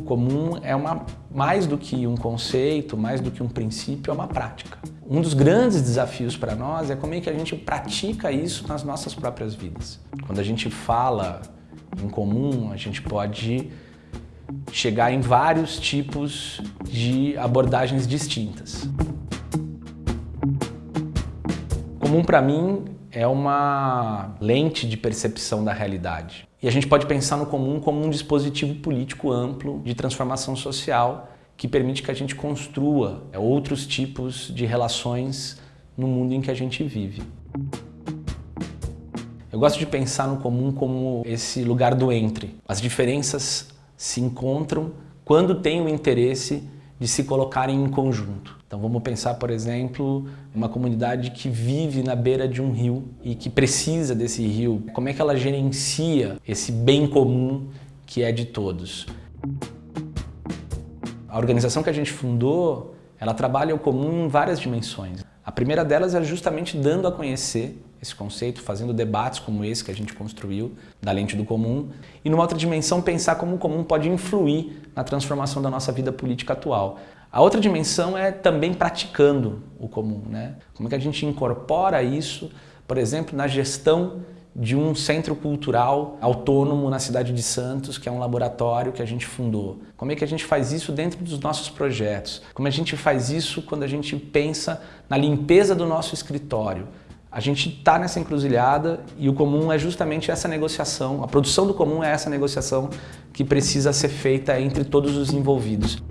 Comum é uma, mais do que um conceito, mais do que um princípio, é uma prática. Um dos grandes desafios para nós é como é que a gente pratica isso nas nossas próprias vidas. Quando a gente fala em comum, a gente pode chegar em vários tipos de abordagens distintas. Comum para mim é uma lente de percepção da realidade. E a gente pode pensar no comum como um dispositivo político amplo de transformação social que permite que a gente construa é, outros tipos de relações no mundo em que a gente vive. Eu gosto de pensar no comum como esse lugar do entre. As diferenças se encontram quando tem o interesse de se colocarem em conjunto. Então vamos pensar, por exemplo, uma comunidade que vive na beira de um rio e que precisa desse rio. Como é que ela gerencia esse bem comum que é de todos? A organização que a gente fundou, ela trabalha o comum em várias dimensões. A primeira delas é justamente dando a conhecer esse conceito, fazendo debates como esse que a gente construiu, da lente do comum, e numa outra dimensão pensar como o comum pode influir na transformação da nossa vida política atual. A outra dimensão é também praticando o comum, né? Como é que a gente incorpora isso, por exemplo, na gestão de um centro cultural autônomo na cidade de Santos, que é um laboratório que a gente fundou. Como é que a gente faz isso dentro dos nossos projetos? Como a gente faz isso quando a gente pensa na limpeza do nosso escritório? A gente está nessa encruzilhada e o comum é justamente essa negociação, a produção do comum é essa negociação que precisa ser feita entre todos os envolvidos.